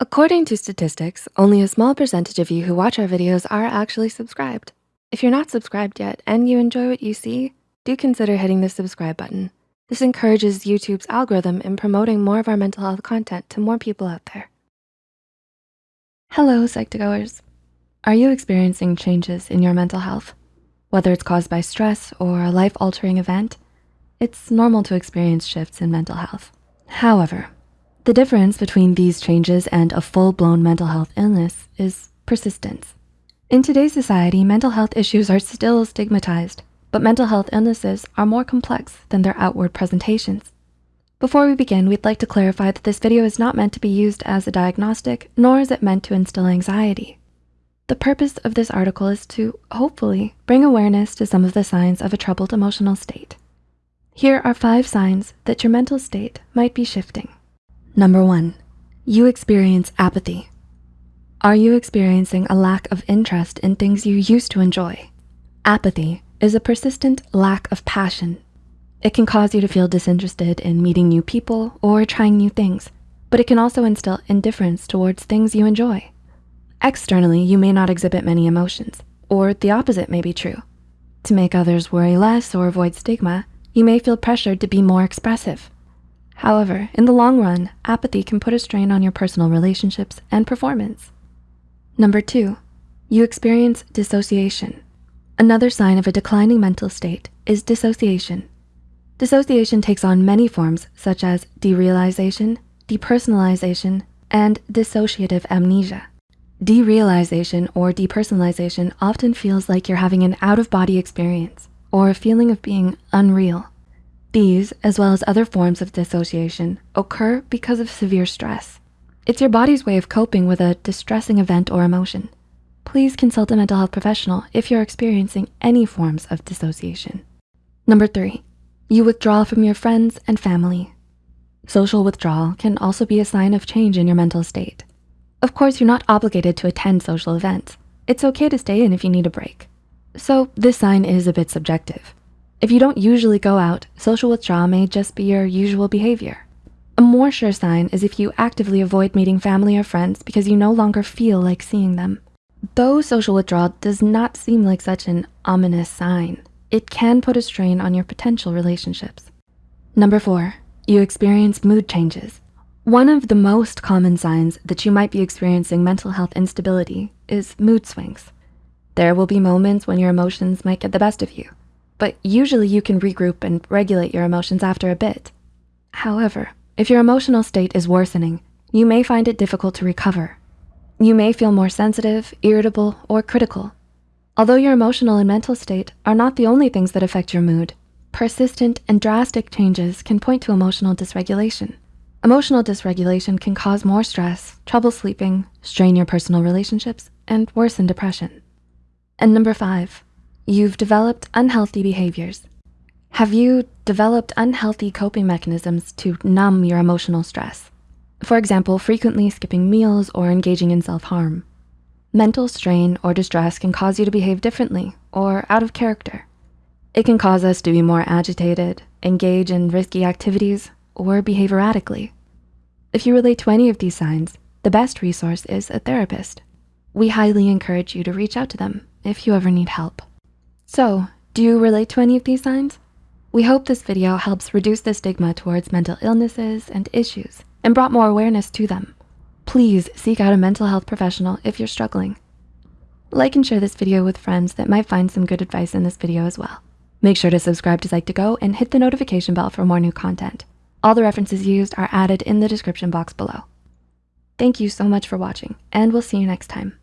According to statistics, only a small percentage of you who watch our videos are actually subscribed. If you're not subscribed yet and you enjoy what you see, do consider hitting the subscribe button. This encourages YouTube's algorithm in promoting more of our mental health content to more people out there. Hello, Psych2Goers. Are you experiencing changes in your mental health? Whether it's caused by stress or a life-altering event, it's normal to experience shifts in mental health. However, the difference between these changes and a full-blown mental health illness is persistence. In today's society, mental health issues are still stigmatized, but mental health illnesses are more complex than their outward presentations. Before we begin, we'd like to clarify that this video is not meant to be used as a diagnostic, nor is it meant to instill anxiety. The purpose of this article is to, hopefully, bring awareness to some of the signs of a troubled emotional state. Here are five signs that your mental state might be shifting. Number one, you experience apathy. Are you experiencing a lack of interest in things you used to enjoy? Apathy is a persistent lack of passion. It can cause you to feel disinterested in meeting new people or trying new things, but it can also instill indifference towards things you enjoy. Externally, you may not exhibit many emotions, or the opposite may be true. To make others worry less or avoid stigma, you may feel pressured to be more expressive. However, in the long run, apathy can put a strain on your personal relationships and performance. Number two, you experience dissociation. Another sign of a declining mental state is dissociation. Dissociation takes on many forms such as derealization, depersonalization, and dissociative amnesia. Derealization or depersonalization often feels like you're having an out-of-body experience or a feeling of being unreal. These, as well as other forms of dissociation, occur because of severe stress. It's your body's way of coping with a distressing event or emotion. Please consult a mental health professional if you're experiencing any forms of dissociation. Number three, you withdraw from your friends and family. Social withdrawal can also be a sign of change in your mental state. Of course, you're not obligated to attend social events. It's okay to stay in if you need a break. So this sign is a bit subjective. If you don't usually go out, social withdrawal may just be your usual behavior. A more sure sign is if you actively avoid meeting family or friends because you no longer feel like seeing them. Though social withdrawal does not seem like such an ominous sign, it can put a strain on your potential relationships. Number four, you experience mood changes. One of the most common signs that you might be experiencing mental health instability is mood swings. There will be moments when your emotions might get the best of you but usually you can regroup and regulate your emotions after a bit. However, if your emotional state is worsening, you may find it difficult to recover. You may feel more sensitive, irritable, or critical. Although your emotional and mental state are not the only things that affect your mood, persistent and drastic changes can point to emotional dysregulation. Emotional dysregulation can cause more stress, trouble sleeping, strain your personal relationships, and worsen depression. And number five, You've developed unhealthy behaviors. Have you developed unhealthy coping mechanisms to numb your emotional stress? For example, frequently skipping meals or engaging in self-harm. Mental strain or distress can cause you to behave differently or out of character. It can cause us to be more agitated, engage in risky activities, or behave erratically. If you relate to any of these signs, the best resource is a therapist. We highly encourage you to reach out to them if you ever need help. So, do you relate to any of these signs? We hope this video helps reduce the stigma towards mental illnesses and issues and brought more awareness to them. Please seek out a mental health professional if you're struggling. Like and share this video with friends that might find some good advice in this video as well. Make sure to subscribe to Psych2Go and hit the notification bell for more new content. All the references used are added in the description box below. Thank you so much for watching and we'll see you next time.